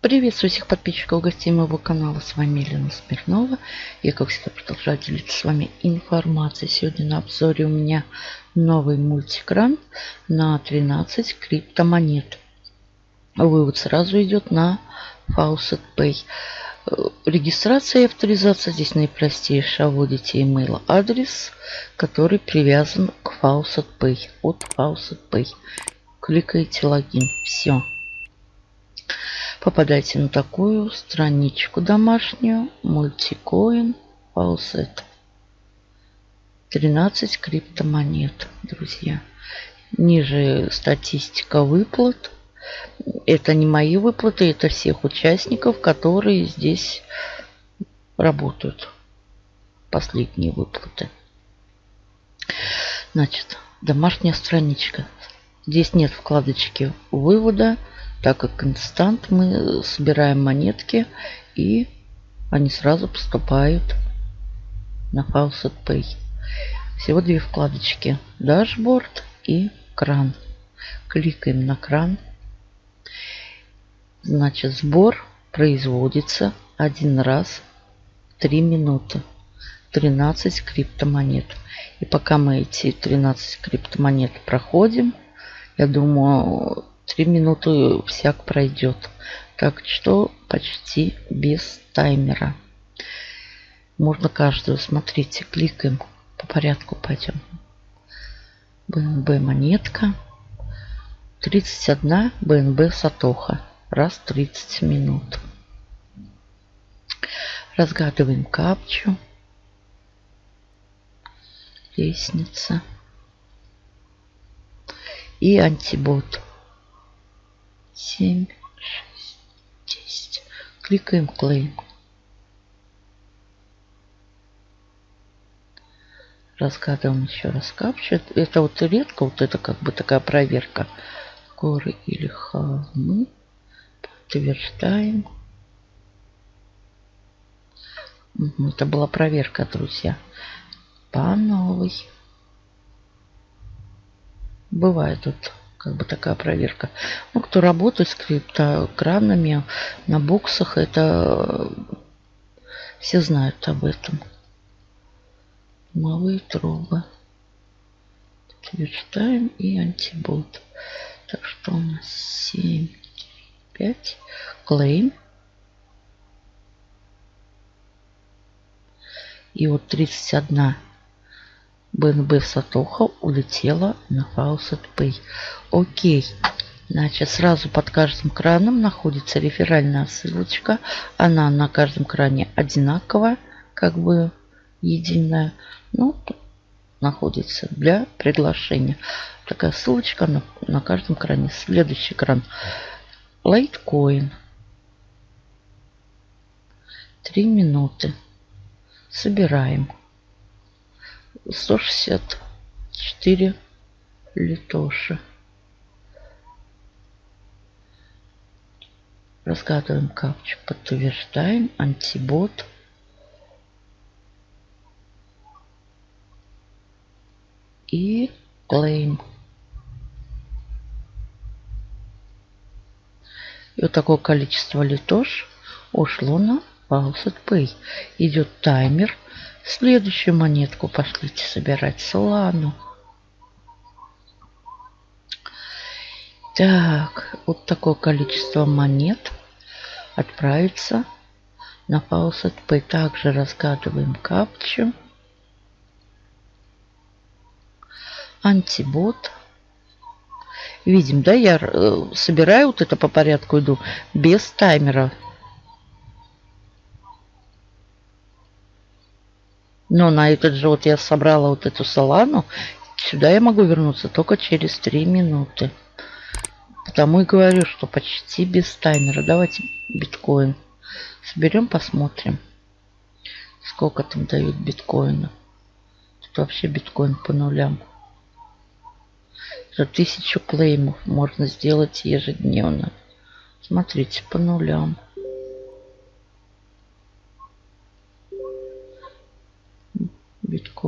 Приветствую всех подписчиков и гостей моего канала. С вами Елена Смирнова. Я, как всегда, продолжаю делиться с вами информацией. Сегодня на обзоре у меня новый мультикран на 13 криптомонет. Вывод сразу идет на Faucet Pay. Регистрация и авторизация здесь наипростейшая. Вводите email адрес, который привязан к Faucet Pay. От Faucet Pay. Кликаете логин. Все попадаете на такую страничку домашнюю. Мультикоин Faucet. 13 криптомонет, друзья. Ниже статистика выплат. Это не мои выплаты, это всех участников, которые здесь работают. Последние выплаты. Значит, домашняя страничка. Здесь нет вкладочки вывода так как инстант мы собираем монетки и они сразу поступают на Faucet Pay. Всего две вкладочки. Дашборд и кран. Кликаем на кран. Значит, сбор производится один раз 3 минуты. 13 криптомонет. И пока мы эти 13 криптомонет проходим, я думаю, Три минуты всяк пройдет. Так что почти без таймера. Можно каждую. Смотрите, кликаем. По порядку пойдем. БНБ монетка. 31 БНБ Сатоха. Раз 30 минут. Разгадываем капчу. Лестница. И антибот. 7, 6, 10. Кликаем Claim. Разгадываем еще раз капчу. Это вот редко, вот это как бы такая проверка. Горы или холмы. Подтверждаем. Это была проверка, друзья. По новой. Бывает тут как бы такая проверка. Ну, кто работает с криптограммами на боксах, это все знают об этом. Малые трубы. Подтверждаем и антибот. Так что у нас 7, 5. Claim. И вот 31 БНБ Сатоха улетела на Faucet Pay. Окей. Значит, сразу под каждым краном находится реферальная ссылочка. Она на каждом кране одинаковая, как бы единая. Ну, находится для приглашения. Такая ссылочка на, на каждом кране. Следующий кран. Litecoin. Три минуты. Собираем. 164 литоши. Разгадываем капчу, подтверждаем, антибот. И claim. И вот такое количество литош ушло на Faucet Pay. Идет таймер Следующую монетку пошлите собирать. Солану. Так, вот такое количество монет отправится на Faucet Pay. Также разгадываем капчу. Антибот. Видим, да, я э, собираю вот это по порядку, иду без таймера. Но на этот же вот я собрала вот эту салану. Сюда я могу вернуться только через 3 минуты. Потому и говорю, что почти без таймера. Давайте биткоин соберем, посмотрим. Сколько там дают биткоина. Тут вообще биткоин по нулям. За тысячу клеймов можно сделать ежедневно. Смотрите, по нулям.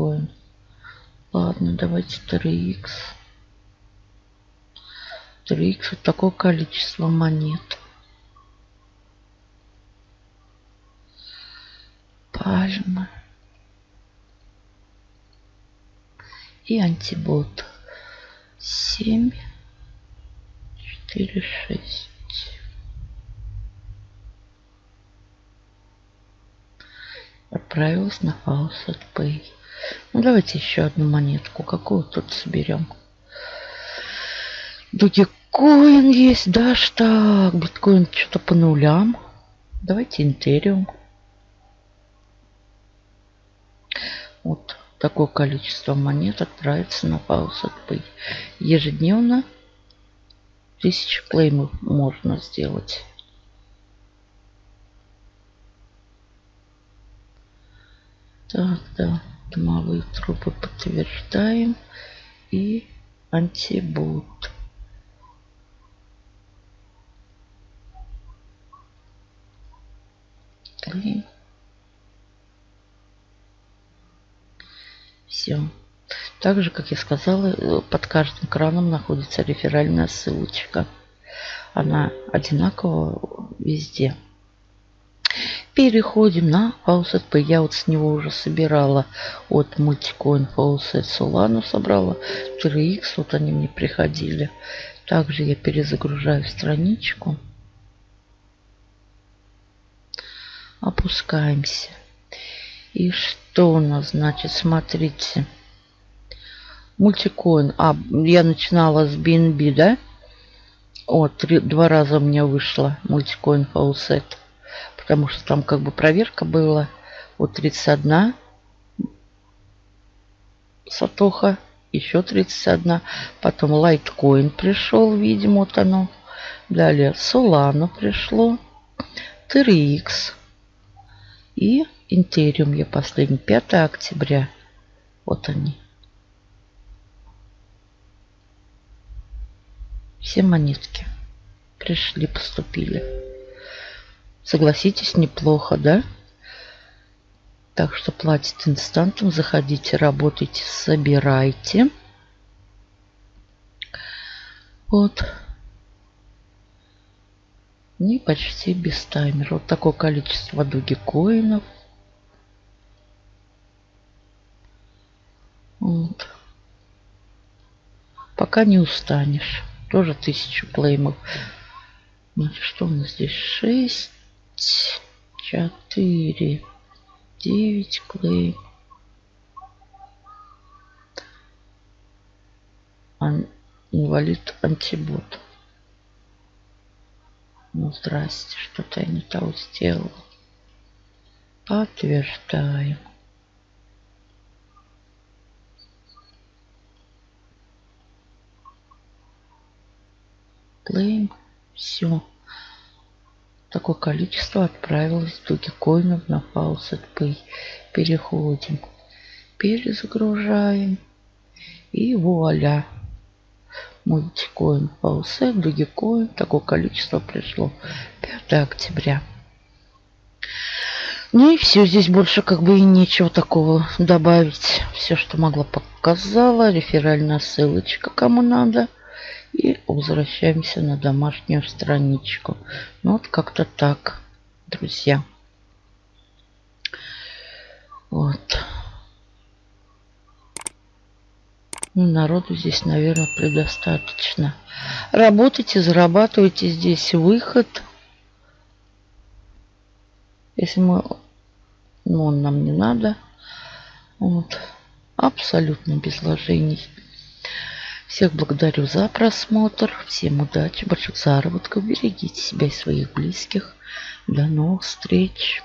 такое. Ладно, давайте 3х. 3х вот такое количество монет. Пальма. И антибот. 7, 4, 6. Отправилась на Faucet Pay. Ну, давайте еще одну монетку. Какую тут соберем? Dogecoin есть, да, что? Биткоин что-то по нулям. Давайте Ethereum. Вот такое количество монет отправится на Faucet Pay. Ежедневно тысячу claim ов можно сделать. Так, да, дымовые трубы подтверждаем. И антибут. Клейм. Все. Также, как я сказала, под каждым краном находится реферальная ссылочка. Она одинакова везде. Переходим на Faucet. Я вот с него уже собирала от Multicoin Faucet Solano собрала. 3x, вот они мне приходили. Также я перезагружаю страничку. Опускаемся. И что у нас, значит, смотрите. Мультикоин. А, я начинала с BNB, да? О, три, два раза у меня вышло мультикоин Faucet потому что там как бы проверка была. Вот 31 сатоха, еще 31. Потом Litecoin пришел, видимо, вот оно. Далее Solana пришло. TRX. И Ethereum я последний. 5 октября. Вот они. Все монетки пришли, поступили. Согласитесь, неплохо, да? Так что платить инстантом. Заходите, работайте, собирайте. Вот. И почти без таймера. Вот такое количество дугикоинов. Вот. Пока не устанешь. Тоже тысячу плеймов. Значит, что у нас здесь? 6 четыре, девять клей. Инвалид антибот. Ну, здрасте, что-то я не того сделал. Подтверждаем. Claim. Все. Такое количество отправилось Dogecoin на Faucet Pay. Переходим. Перезагружаем. И вуаля. Мультикоин Faucet, Dogecoin. Такое количество пришло. 5 октября. Ну и все, здесь больше как бы и нечего такого добавить. Все, что могла, показала. Реферальная ссылочка, кому надо. И возвращаемся на домашнюю страничку. Ну вот как-то так, друзья. Вот. Ну, народу здесь, наверное, предостаточно. Работайте, зарабатывайте здесь выход. Если мы... Ну, он нам не надо. Вот. Абсолютно без вложений. Всех благодарю за просмотр. Всем удачи, больших заработков. Берегите себя и своих близких. До новых встреч.